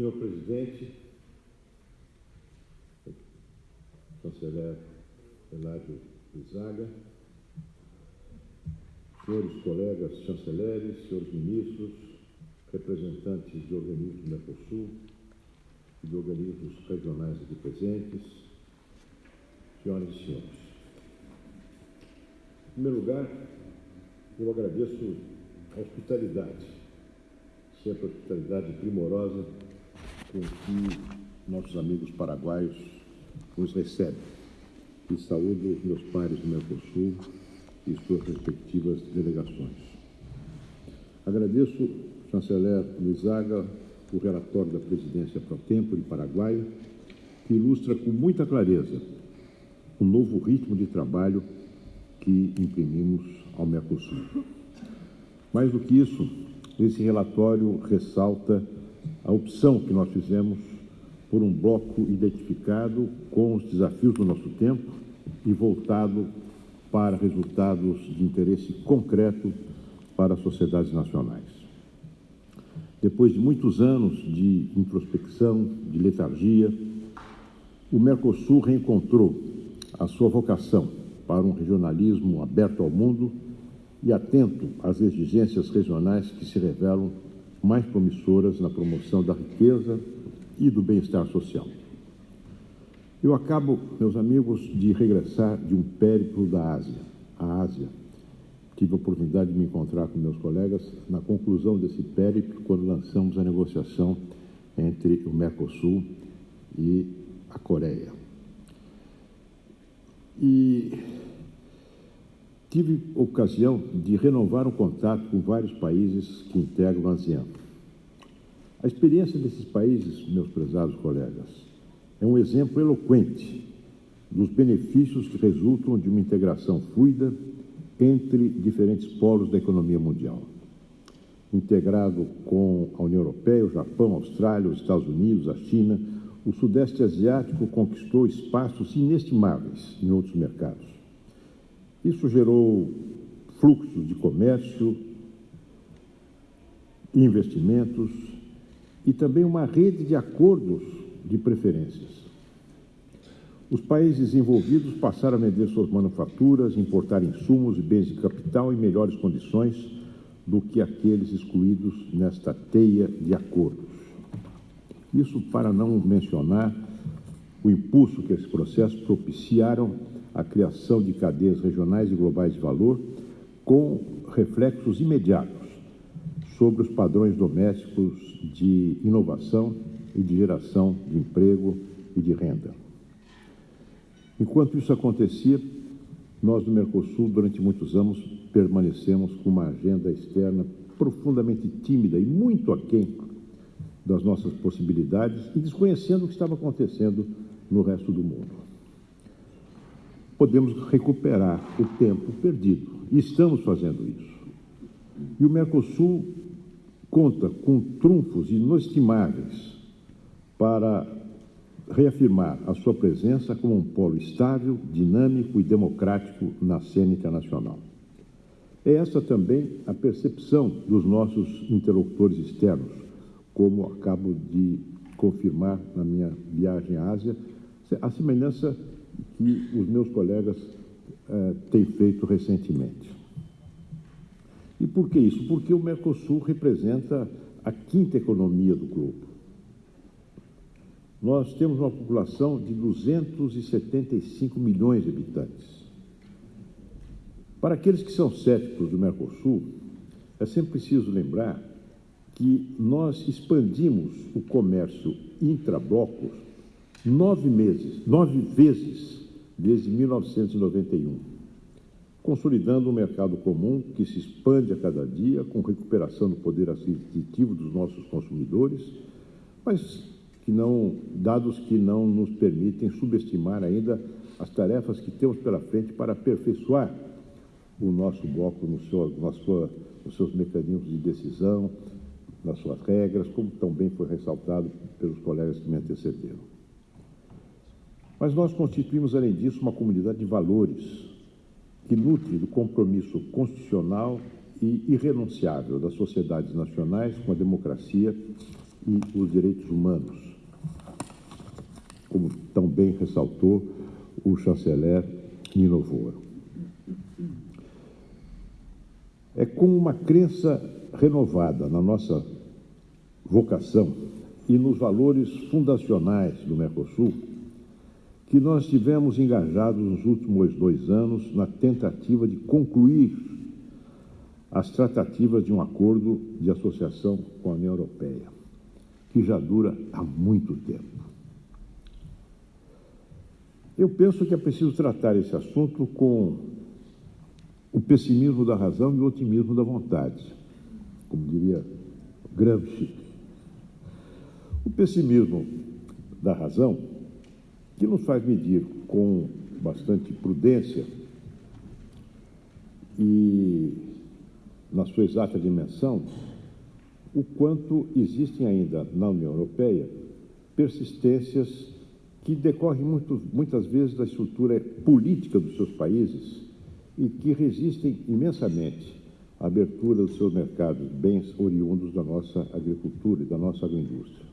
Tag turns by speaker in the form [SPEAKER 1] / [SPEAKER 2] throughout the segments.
[SPEAKER 1] Senhor presidente, chanceler Eládio Izaga, senhores colegas chanceleres, senhores ministros, representantes de organismos do Mercosul e de organismos regionais aqui presentes, senhoras e senhores. Em primeiro lugar, eu agradeço a hospitalidade, sempre a hospitalidade primorosa com que nossos amigos paraguaios nos recebem. E saúdo os meus pares do Mercosul e suas respectivas delegações. Agradeço, chanceler Luizaga, o relatório da presidência pro tempo de Paraguai, que ilustra com muita clareza o novo ritmo de trabalho que imprimimos ao Mercosul. Mais do que isso, esse relatório ressalta a opção que nós fizemos por um bloco identificado com os desafios do nosso tempo e voltado para resultados de interesse concreto para as sociedades nacionais. Depois de muitos anos de introspecção, de letargia, o Mercosul reencontrou a sua vocação para um regionalismo aberto ao mundo e atento às exigências regionais que se revelam mais promissoras na promoção da riqueza e do bem-estar social. Eu acabo, meus amigos, de regressar de um périplo da Ásia, a Ásia. Tive a oportunidade de me encontrar com meus colegas na conclusão desse périplo, quando lançamos a negociação entre o Mercosul e a Coreia. E tive ocasião de renovar o contato com vários países que integram a ASEAN. A experiência desses países, meus prezados colegas, é um exemplo eloquente dos benefícios que resultam de uma integração fluida entre diferentes polos da economia mundial. Integrado com a União Europeia, o Japão, a Austrália, os Estados Unidos, a China, o Sudeste Asiático conquistou espaços inestimáveis em outros mercados. Isso gerou fluxos de comércio, investimentos e também uma rede de acordos de preferências. Os países envolvidos passaram a vender suas manufaturas, importar insumos e bens de capital em melhores condições do que aqueles excluídos nesta teia de acordos. Isso para não mencionar o impulso que esse processo propiciaram a criação de cadeias regionais e globais de valor com reflexos imediatos sobre os padrões domésticos de inovação e de geração de emprego e de renda. Enquanto isso acontecia, nós do Mercosul, durante muitos anos, permanecemos com uma agenda externa profundamente tímida e muito aquém das nossas possibilidades e desconhecendo o que estava acontecendo no resto do mundo. Podemos recuperar o tempo perdido e estamos fazendo isso. E o Mercosul conta com trunfos inestimáveis para reafirmar a sua presença como um polo estável, dinâmico e democrático na cena internacional. É essa também a percepção dos nossos interlocutores externos, como acabo de confirmar na minha viagem à Ásia, a semelhança que os meus colegas eh, têm feito recentemente. E por que isso? Porque o Mercosul representa a quinta economia do globo. Nós temos uma população de 275 milhões de habitantes. Para aqueles que são céticos do Mercosul, é sempre preciso lembrar que nós expandimos o comércio intrablocos nove meses, nove vezes desde 1991, consolidando um mercado comum que se expande a cada dia com recuperação do poder aquisitivo dos nossos consumidores, mas que não, dados que não nos permitem subestimar ainda as tarefas que temos pela frente para aperfeiçoar o nosso bloco no seu, na sua, nos seus mecanismos de decisão, nas suas regras, como também foi ressaltado pelos colegas que me antecederam. Mas nós constituímos, além disso, uma comunidade de valores que nutre do compromisso constitucional e irrenunciável das sociedades nacionais com a democracia e os direitos humanos, como tão bem ressaltou o chanceler Nino. É com uma crença renovada na nossa vocação e nos valores fundacionais do Mercosul que nós estivemos engajados nos últimos dois anos na tentativa de concluir as tratativas de um acordo de associação com a União Europeia, que já dura há muito tempo. Eu penso que é preciso tratar esse assunto com o pessimismo da razão e o otimismo da vontade, como diria Gramsci. O pessimismo da razão que nos faz medir com bastante prudência e na sua exata dimensão o quanto existem ainda na União Europeia persistências que decorrem muito, muitas vezes da estrutura política dos seus países e que resistem imensamente à abertura dos seus mercados, bens oriundos da nossa agricultura e da nossa agroindústria.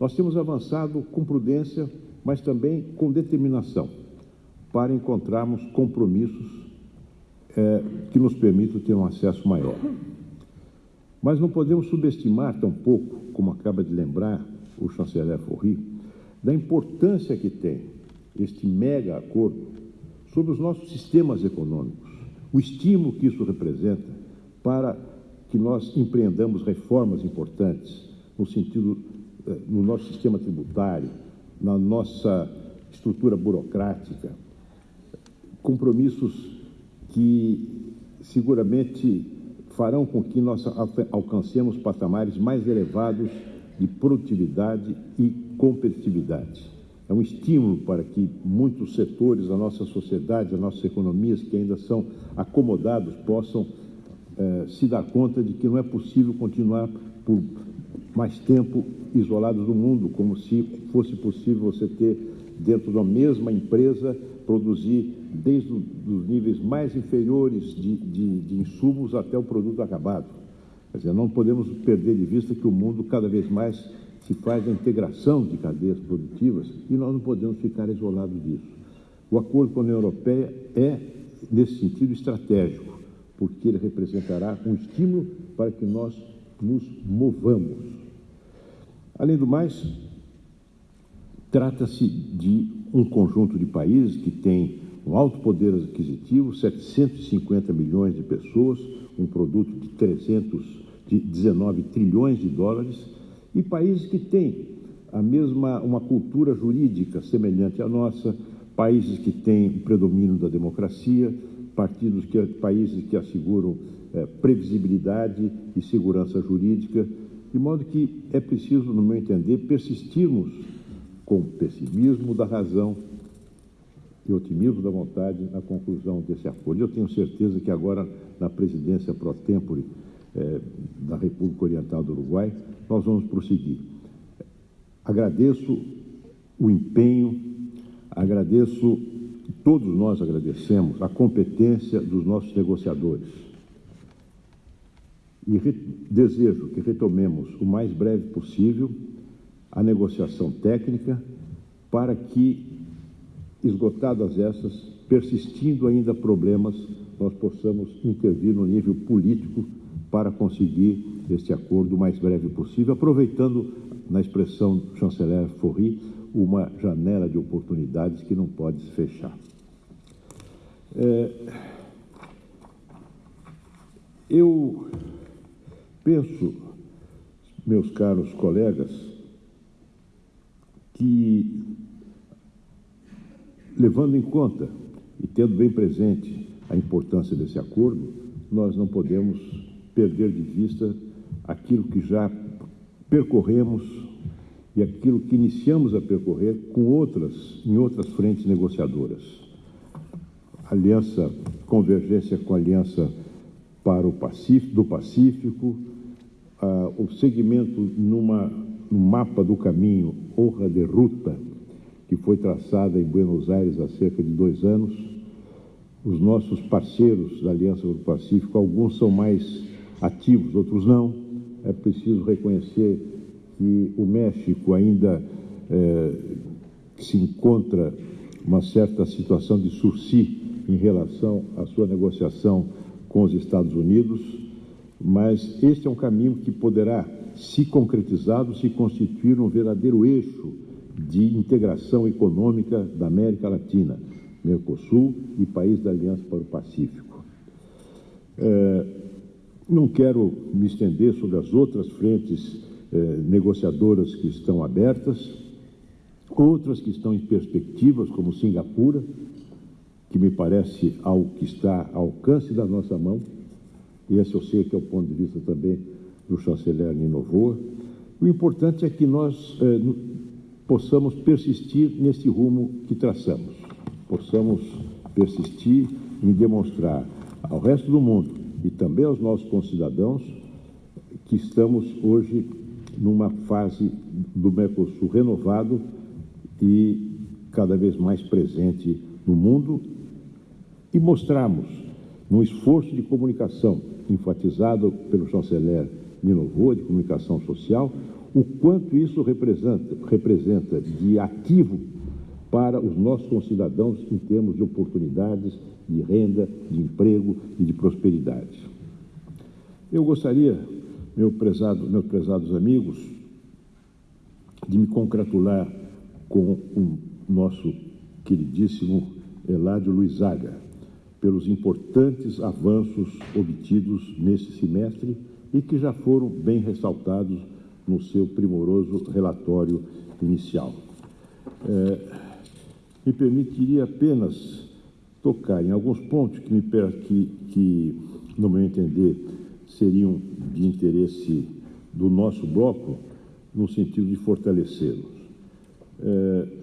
[SPEAKER 1] Nós temos avançado com prudência, mas também com determinação, para encontrarmos compromissos é, que nos permitam ter um acesso maior. Mas não podemos subestimar tampouco, como acaba de lembrar o chanceler Forri, da importância que tem este mega acordo sobre os nossos sistemas econômicos, o estímulo que isso representa para que nós empreendamos reformas importantes no sentido no nosso sistema tributário, na nossa estrutura burocrática, compromissos que seguramente farão com que nós alcancemos patamares mais elevados de produtividade e competitividade. É um estímulo para que muitos setores da nossa sociedade, das nossas economias que ainda são acomodados, possam eh, se dar conta de que não é possível continuar por mais tempo isolados do mundo, como se fosse possível você ter dentro da mesma empresa produzir desde os níveis mais inferiores de, de, de insumos até o produto acabado. Quer dizer, não podemos perder de vista que o mundo cada vez mais se faz a integração de cadeias produtivas e nós não podemos ficar isolados disso. O acordo com a União Europeia é, nesse sentido, estratégico, porque ele representará um estímulo para que nós nos movamos. Além do mais, trata-se de um conjunto de países que tem um alto poder aquisitivo, 750 milhões de pessoas, um produto de 300, de 19 trilhões de dólares, e países que têm a mesma, uma cultura jurídica semelhante à nossa, países que têm o predomínio da democracia, partidos que, países que asseguram é, previsibilidade e segurança jurídica, de modo que é preciso, no meu entender, persistirmos com o pessimismo da razão e otimismo da vontade na conclusão desse acordo. Eu tenho certeza que agora, na presidência pro tempore é, da República Oriental do Uruguai, nós vamos prosseguir. Agradeço o empenho, agradeço, todos nós agradecemos, a competência dos nossos negociadores e desejo que retomemos o mais breve possível a negociação técnica para que, esgotadas essas, persistindo ainda problemas, nós possamos intervir no nível político para conseguir este acordo o mais breve possível, aproveitando, na expressão do chanceler Forri, uma janela de oportunidades que não pode se fechar. É, eu Penso, meus caros colegas, que, levando em conta e tendo bem presente a importância desse acordo, nós não podemos perder de vista aquilo que já percorremos e aquilo que iniciamos a percorrer com outras, em outras frentes negociadoras. Aliança, convergência com Aliança para o Pacífico, do Pacífico, uh, o segmento numa, no mapa do caminho, honra de ruta, que foi traçada em Buenos Aires há cerca de dois anos. Os nossos parceiros da Aliança do Pacífico, alguns são mais ativos, outros não, é preciso reconhecer que o México ainda é, se encontra uma certa situação de sursi em relação à sua negociação com os Estados Unidos, mas este é um caminho que poderá, se concretizado, se constituir um verdadeiro eixo de integração econômica da América Latina, Mercosul e país da Aliança para o Pacífico. É, não quero me estender sobre as outras frentes é, negociadoras que estão abertas, outras que estão em perspectivas, como Singapura, que me parece algo que está ao alcance da nossa mão, e esse eu sei que é o ponto de vista também do chanceler Ninovoa. O importante é que nós eh, possamos persistir nesse rumo que traçamos, possamos persistir em demonstrar ao resto do mundo e também aos nossos concidadãos que estamos hoje numa fase do Mercosul renovado e cada vez mais presente no mundo e mostramos, num esforço de comunicação enfatizado pelo chanceler Ninovo, de comunicação social, o quanto isso representa, representa de ativo para os nossos concidadãos em termos de oportunidades, de renda, de emprego e de prosperidade. Eu gostaria, meu prezado, meus prezados amigos, de me congratular com o nosso queridíssimo Eládio Luizaga pelos importantes avanços obtidos neste semestre e que já foram bem ressaltados no seu primoroso relatório inicial. É, me permitiria apenas tocar em alguns pontos que, me, que, que, no meu entender, seriam de interesse do nosso bloco, no sentido de fortalecê-los. É,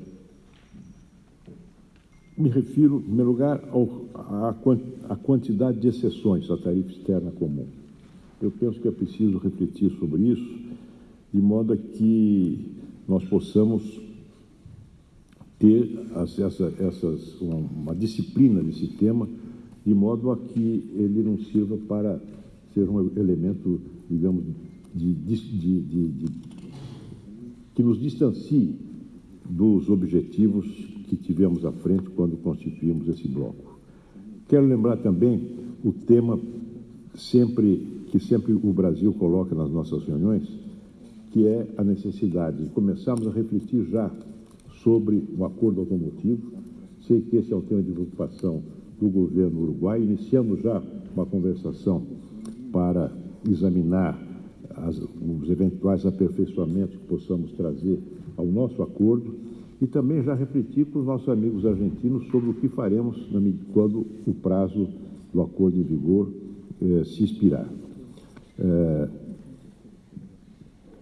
[SPEAKER 1] me refiro, em primeiro lugar, à quantidade de exceções à tarifa externa comum. Eu penso que é preciso refletir sobre isso, de modo a que nós possamos ter essa, essas, uma, uma disciplina desse tema, de modo a que ele não sirva para ser um elemento, digamos, de, de, de, que nos distancie dos objetivos que tivemos à frente quando constituímos esse bloco. Quero lembrar também o tema sempre que sempre o Brasil coloca nas nossas reuniões, que é a necessidade de começarmos a refletir já sobre o acordo automotivo. Sei que esse é um tema de preocupação do governo uruguai. Iniciamos já uma conversação para examinar as, os eventuais aperfeiçoamentos que possamos trazer ao nosso acordo e também já refletir com os nossos amigos argentinos sobre o que faremos quando o prazo do acordo em vigor eh, se expirar. Eh,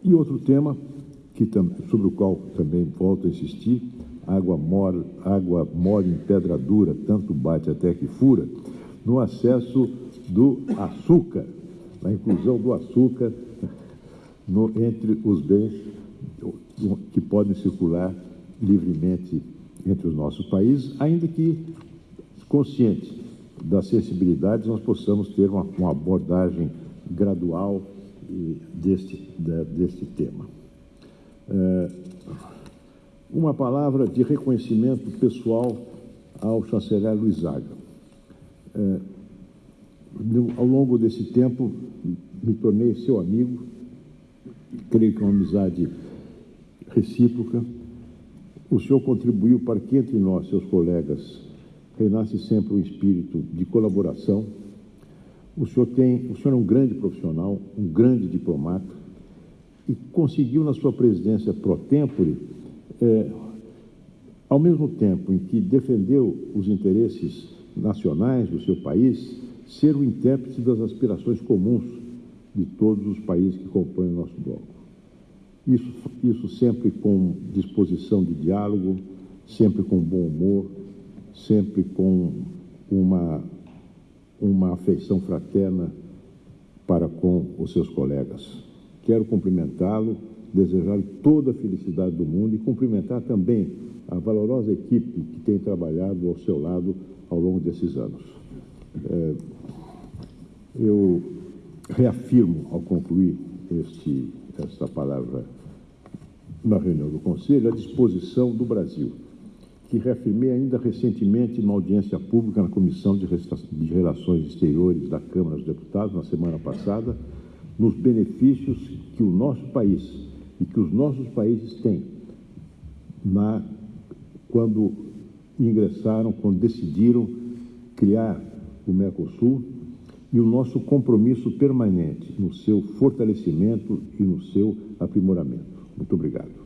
[SPEAKER 1] e outro tema que, sobre o qual também volto a insistir, água mole, água mole em pedra dura, tanto bate até que fura, no acesso do açúcar, na inclusão do açúcar no, entre os bens que podem circular livremente entre os nossos países, ainda que conscientes das sensibilidades, nós possamos ter uma, uma abordagem gradual deste, deste tema. É, uma palavra de reconhecimento pessoal ao chanceler Luizaga. É, ao longo desse tempo, me tornei seu amigo, creio que é uma amizade recíproca. O senhor contribuiu para que entre nós, seus colegas, reinasse sempre um espírito de colaboração. O senhor tem, o senhor é um grande profissional, um grande diplomata e conseguiu na sua presidência pro tempore, é, ao mesmo tempo em que defendeu os interesses nacionais do seu país, ser o intérprete das aspirações comuns de todos os países que compõem o nosso bloco. Isso, isso sempre com disposição de diálogo, sempre com bom humor, sempre com uma, uma afeição fraterna para com os seus colegas. Quero cumprimentá-lo, desejar-lhe toda a felicidade do mundo e cumprimentar também a valorosa equipe que tem trabalhado ao seu lado ao longo desses anos. É, eu reafirmo, ao concluir este, esta palavra na reunião do Conselho, a disposição do Brasil, que reafirmei ainda recentemente numa audiência pública na Comissão de Relações Exteriores da Câmara dos Deputados, na semana passada, nos benefícios que o nosso país e que os nossos países têm na, quando ingressaram, quando decidiram criar o Mercosul e o nosso compromisso permanente no seu fortalecimento e no seu aprimoramento. Muito obrigado.